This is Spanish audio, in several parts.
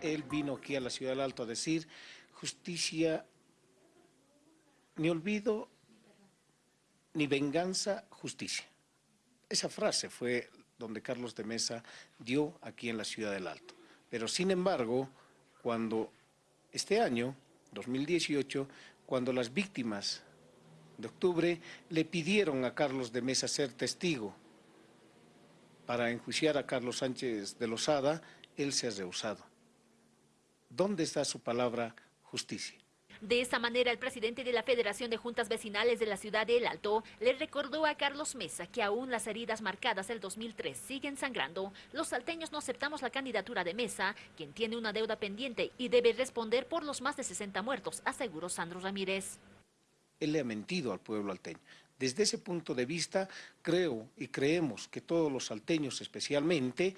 Él vino aquí a la ciudad del Alto a decir justicia, ni olvido, ni venganza, justicia. Esa frase fue donde Carlos de Mesa dio aquí en la ciudad del Alto. Pero sin embargo, cuando este año, 2018, cuando las víctimas de octubre le pidieron a Carlos de Mesa ser testigo para enjuiciar a Carlos Sánchez de Lozada, él se ha rehusado. ¿Dónde está su palabra justicia? De esta manera, el presidente de la Federación de Juntas Vecinales de la ciudad de El Alto le recordó a Carlos Mesa que aún las heridas marcadas del 2003 siguen sangrando. Los salteños no aceptamos la candidatura de Mesa, quien tiene una deuda pendiente y debe responder por los más de 60 muertos, aseguró Sandro Ramírez. Él le ha mentido al pueblo alteño. Desde ese punto de vista, creo y creemos que todos los salteños especialmente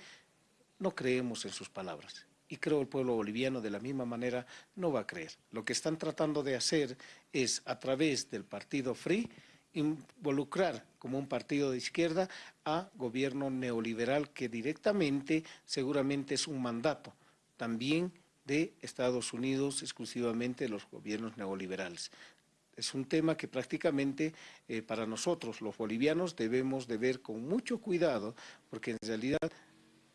no creemos en sus palabras y creo el pueblo boliviano de la misma manera no va a creer. Lo que están tratando de hacer es, a través del partido Free, involucrar como un partido de izquierda a gobierno neoliberal que directamente seguramente es un mandato también de Estados Unidos, exclusivamente los gobiernos neoliberales. Es un tema que prácticamente eh, para nosotros, los bolivianos, debemos de ver con mucho cuidado, porque en realidad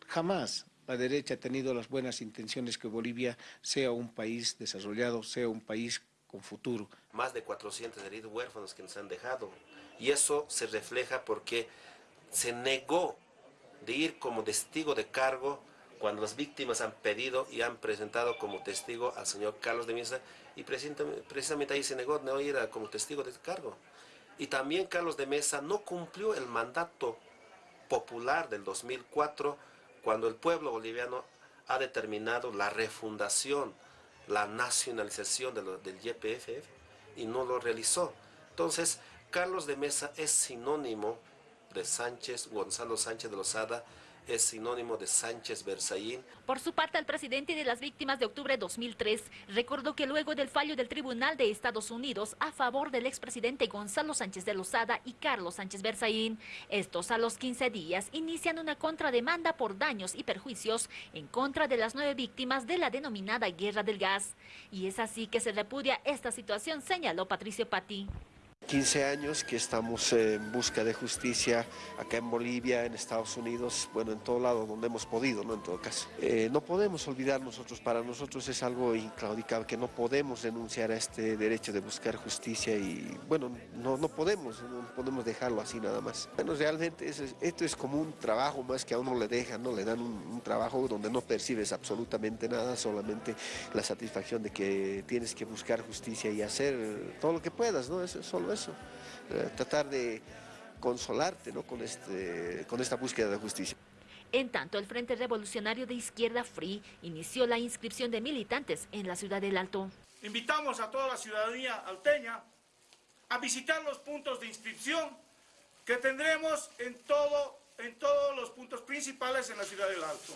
jamás la derecha ha tenido las buenas intenciones que Bolivia sea un país desarrollado, sea un país con futuro. Más de 400 heridos huérfanos que nos han dejado y eso se refleja porque se negó de ir como testigo de cargo cuando las víctimas han pedido y han presentado como testigo al señor Carlos de Mesa y precisamente ahí se negó no ir como testigo de cargo. Y también Carlos de Mesa no cumplió el mandato popular del 2004 cuando el pueblo boliviano ha determinado la refundación, la nacionalización del YPF y no lo realizó. Entonces, Carlos de Mesa es sinónimo de Sánchez, Gonzalo Sánchez de Lozada, es sinónimo de Sánchez Berzaín. Por su parte, el presidente de las víctimas de octubre de 2003 recordó que luego del fallo del Tribunal de Estados Unidos a favor del expresidente Gonzalo Sánchez de Lozada y Carlos Sánchez Berzaín, estos a los 15 días inician una contrademanda por daños y perjuicios en contra de las nueve víctimas de la denominada Guerra del Gas. Y es así que se repudia esta situación, señaló Patricio Patti. 15 años que estamos en busca de justicia acá en Bolivia, en Estados Unidos, bueno, en todo lado donde hemos podido, ¿no? En todo caso. Eh, no podemos olvidar nosotros, para nosotros es algo inclaudicable, que no podemos renunciar a este derecho de buscar justicia y, bueno, no, no podemos, no podemos dejarlo así nada más. Bueno, realmente esto es como un trabajo más que a uno le dejan, ¿no? Le dan un, trabajo donde no percibes absolutamente nada, solamente la satisfacción de que tienes que buscar justicia y hacer todo lo que puedas, ¿no? Eso es solo eso, eh, tratar de consolarte ¿no? con, este, con esta búsqueda de justicia. En tanto, el Frente Revolucionario de Izquierda Free inició la inscripción de militantes en la ciudad del Alto. Invitamos a toda la ciudadanía alteña a visitar los puntos de inscripción que tendremos en, todo, en todos los puntos principales en la ciudad del Alto.